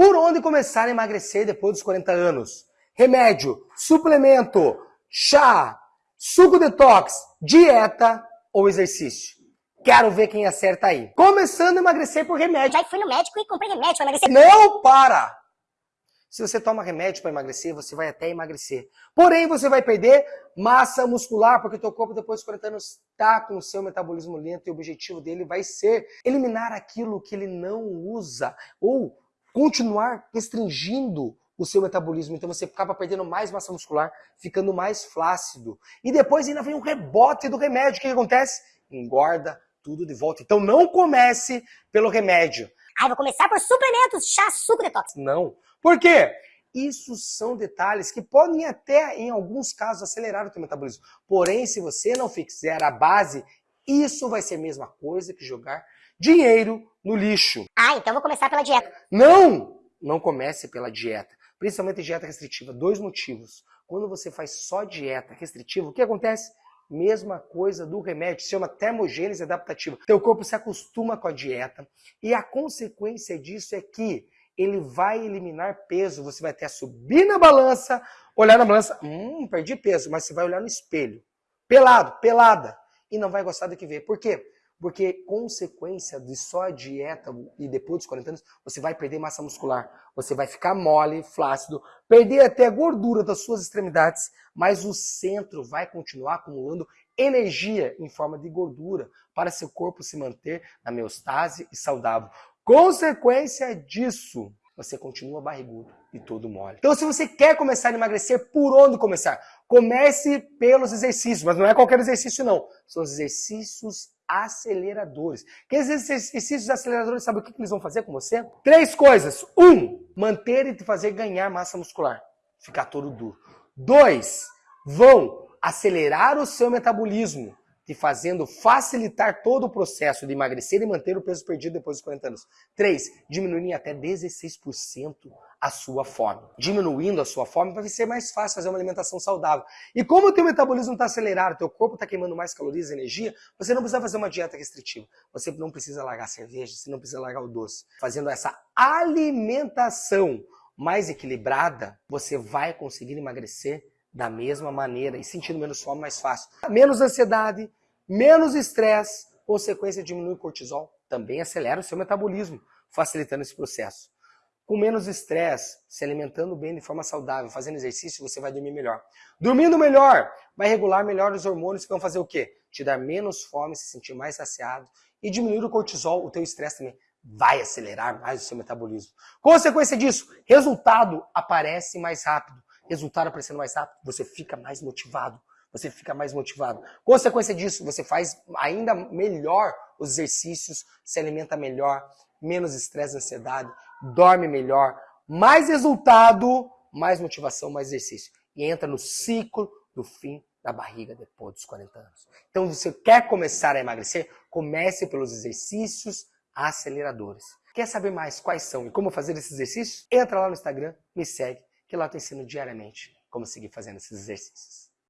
Por onde começar a emagrecer depois dos 40 anos? Remédio, suplemento, chá, suco detox, dieta ou exercício? Quero ver quem acerta aí. Começando a emagrecer por remédio. Já fui no médico e comprei remédio para emagrecer. Não para! Se você toma remédio para emagrecer, você vai até emagrecer. Porém, você vai perder massa muscular, porque teu corpo depois de 40 anos está com o seu metabolismo lento e o objetivo dele vai ser eliminar aquilo que ele não usa ou continuar restringindo o seu metabolismo. Então você acaba perdendo mais massa muscular, ficando mais flácido. E depois ainda vem um rebote do remédio. O que, que acontece? Engorda tudo de volta. Então não comece pelo remédio. Ah, vou começar por suplementos, chá, suco detox. Não. Por quê? Isso são detalhes que podem até, em alguns casos, acelerar o teu metabolismo. Porém, se você não fizer a base, isso vai ser a mesma coisa que jogar dinheiro no lixo. Ah, então vou começar pela dieta. Não! Não comece pela dieta. Principalmente dieta restritiva. Dois motivos. Quando você faz só dieta restritiva, o que acontece? Mesma coisa do remédio, se chama termogênese adaptativa. Teu corpo se acostuma com a dieta e a consequência disso é que ele vai eliminar peso. Você vai até subir na balança, olhar na balança, hum, perdi peso, mas você vai olhar no espelho, pelado, pelada, e não vai gostar do que vê. Por quê? Porque consequência de só a dieta e depois dos 40 anos, você vai perder massa muscular, você vai ficar mole, flácido, perder até a gordura das suas extremidades, mas o centro vai continuar acumulando energia em forma de gordura para seu corpo se manter na meostase e saudável. Consequência disso, você continua barrigudo e todo mole. Então, se você quer começar a emagrecer, por onde começar? Comece pelos exercícios, mas não é qualquer exercício, não. São os exercícios aceleradores. Que esses exercícios aceleradores, sabe o que, que eles vão fazer com você? Três coisas. Um, manter e te fazer ganhar massa muscular. Ficar todo duro. Dois, vão acelerar o seu metabolismo te fazendo facilitar todo o processo de emagrecer e manter o peso perdido depois dos 40 anos. 3. Diminuir até 16% a sua fome. Diminuindo a sua fome vai ser mais fácil fazer uma alimentação saudável. E como o teu metabolismo está acelerado, teu corpo está queimando mais calorias e energia, você não precisa fazer uma dieta restritiva. Você não precisa largar a cerveja, você não precisa largar o doce. Fazendo essa alimentação mais equilibrada, você vai conseguir emagrecer da mesma maneira e sentindo menos fome mais fácil. Menos ansiedade, menos estresse, consequência diminui o cortisol, também acelera o seu metabolismo, facilitando esse processo. Com menos estresse, se alimentando bem de forma saudável, fazendo exercício, você vai dormir melhor. Dormindo melhor, vai regular melhor os hormônios que vão fazer o quê? Te dar menos fome, se sentir mais saciado e diminuir o cortisol, o teu estresse também. Vai acelerar mais o seu metabolismo. Consequência disso, resultado aparece mais rápido. Resultado aparecendo mais rápido, você fica mais motivado, você fica mais motivado. Consequência disso, você faz ainda melhor os exercícios, se alimenta melhor, menos estresse, ansiedade, dorme melhor, mais resultado, mais motivação, mais exercício. E entra no ciclo do fim da barriga depois dos 40 anos. Então, você quer começar a emagrecer? Comece pelos exercícios aceleradores. Quer saber mais quais são e como fazer esses exercícios? Entra lá no Instagram, me segue, que lá eu te ensino diariamente como seguir fazendo esses exercícios.